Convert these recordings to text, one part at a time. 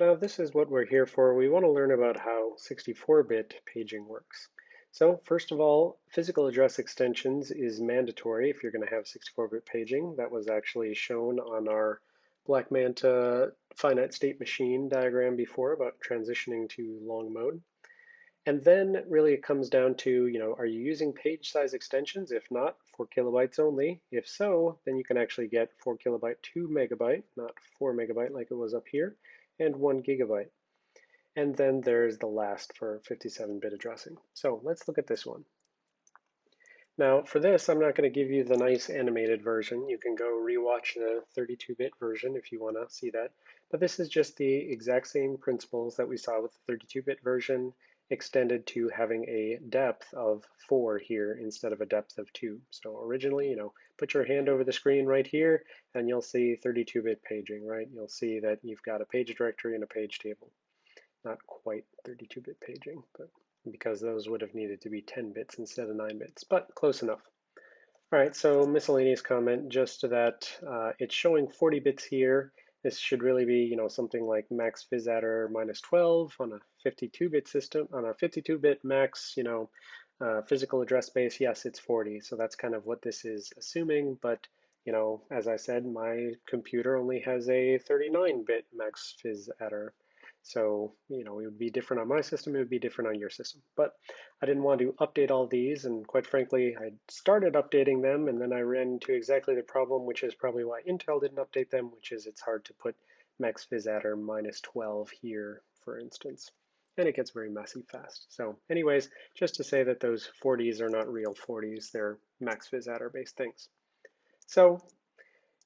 But now this is what we're here for. We want to learn about how 64-bit paging works. So first of all, physical address extensions is mandatory if you're going to have 64-bit paging. That was actually shown on our Black Manta finite state machine diagram before about transitioning to long mode. And then really it comes down to, you know, are you using page size extensions? If not, four kilobytes only. If so, then you can actually get four kilobyte, two megabyte, not four megabyte like it was up here, and one gigabyte. And then there's the last for 57-bit addressing. So let's look at this one. Now for this, I'm not going to give you the nice animated version. You can go rewatch the 32-bit version if you want to see that. But this is just the exact same principles that we saw with the 32-bit version extended to having a depth of four here instead of a depth of two. So originally, you know, put your hand over the screen right here and you'll see 32-bit paging, right? You'll see that you've got a page directory and a page table. Not quite 32-bit paging, but because those would have needed to be 10 bits instead of 9 bits, but close enough. All right, so miscellaneous comment, just that uh, it's showing 40 bits here this should really be, you know, something like max phys minus 12 on a 52-bit system. On a 52-bit max, you know, uh, physical address space, yes, it's 40. So that's kind of what this is assuming. But, you know, as I said, my computer only has a 39-bit max phys adder. So, you know, it would be different on my system, it would be different on your system. But I didn't want to update all these, and quite frankly, I started updating them, and then I ran into exactly the problem, which is probably why Intel didn't update them, which is it's hard to put max adder minus 12 here, for instance. And it gets very messy fast. So anyways, just to say that those 40s are not real 40s, they're max based things. So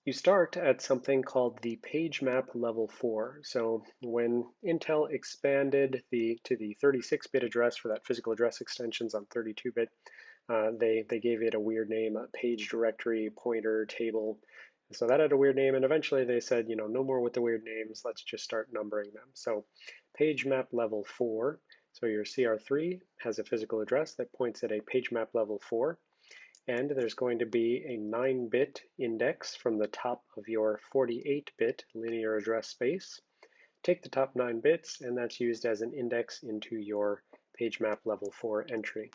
you start at something called the page map level 4. So when Intel expanded the to the 36-bit address for that physical address extensions on 32-bit, uh, they, they gave it a weird name, a page directory pointer table. So that had a weird name, and eventually they said, you know, no more with the weird names, let's just start numbering them. So page map level 4, so your CR3 has a physical address that points at a page map level 4 and there's going to be a 9-bit index from the top of your 48-bit linear address space. Take the top 9 bits, and that's used as an index into your page map level 4 entry.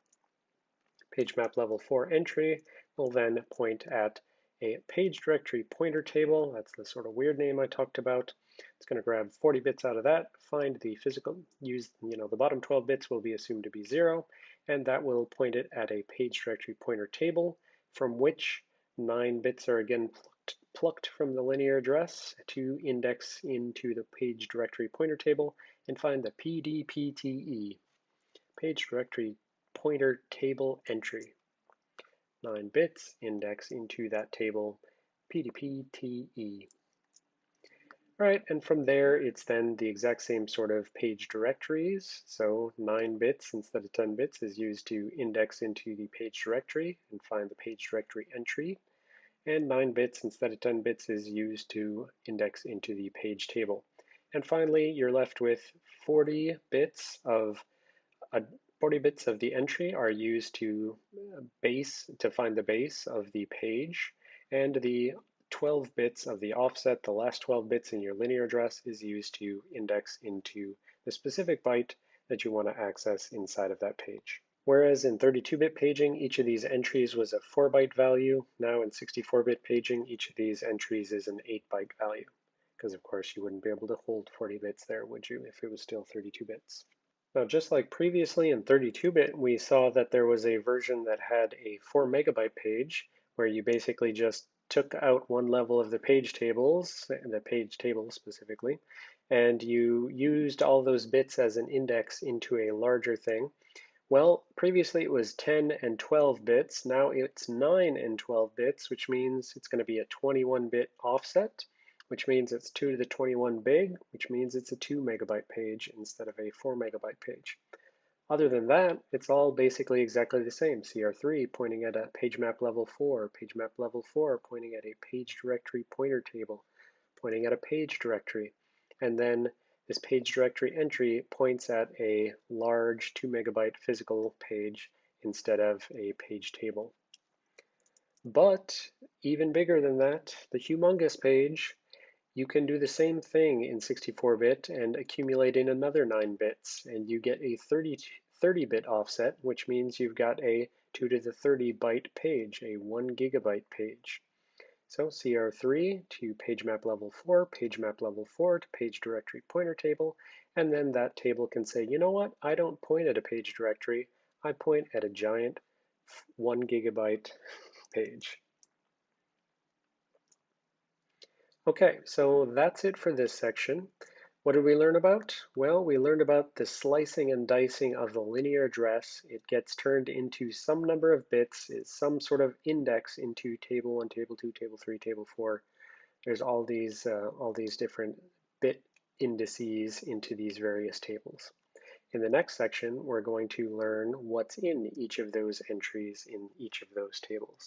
Page map level 4 entry will then point at a page directory pointer table. That's the sort of weird name I talked about. It's going to grab 40 bits out of that, find the physical, use, you know, the bottom 12 bits will be assumed to be zero, and that will point it at a page directory pointer table from which nine bits are again plucked, plucked from the linear address to index into the page directory pointer table and find the PDPTE, page directory pointer table entry. Nine bits index into that table, PDPTE. Right, and from there, it's then the exact same sort of page directories. So 9 bits instead of 10 bits is used to index into the page directory and find the page directory entry. And 9 bits instead of 10 bits is used to index into the page table. And finally, you're left with 40 bits of uh, 40 bits of the entry are used to base to find the base of the page, and the 12 bits of the offset, the last 12 bits in your linear address is used to index into the specific byte that you want to access inside of that page. Whereas in 32-bit paging, each of these entries was a 4-byte value. Now in 64-bit paging, each of these entries is an 8-byte value. Because of course you wouldn't be able to hold 40 bits there, would you, if it was still 32 bits. Now just like previously in 32-bit, we saw that there was a version that had a 4 megabyte page, where you basically just took out one level of the page tables, the page table specifically, and you used all those bits as an index into a larger thing. Well, previously it was 10 and 12 bits. Now it's 9 and 12 bits, which means it's going to be a 21-bit offset, which means it's 2 to the 21 big, which means it's a 2 megabyte page instead of a 4 megabyte page. Other than that, it's all basically exactly the same. CR3 pointing at a page map level 4, page map level 4 pointing at a page directory pointer table, pointing at a page directory. And then this page directory entry points at a large 2 megabyte physical page instead of a page table. But even bigger than that, the humongous page You can do the same thing in 64-bit and accumulate in another 9 bits, and you get a 30-bit offset, which means you've got a 2 to the 30 byte page, a 1 gigabyte page. So CR3 to page map level 4, page map level 4 to page directory pointer table, and then that table can say, you know what, I don't point at a page directory, I point at a giant 1 gigabyte page. Okay, so that's it for this section. What did we learn about? Well, we learned about the slicing and dicing of the linear address. It gets turned into some number of bits, is some sort of index into table one, table two, table three, table four. There's all these, uh, all these different bit indices into these various tables. In the next section, we're going to learn what's in each of those entries in each of those tables.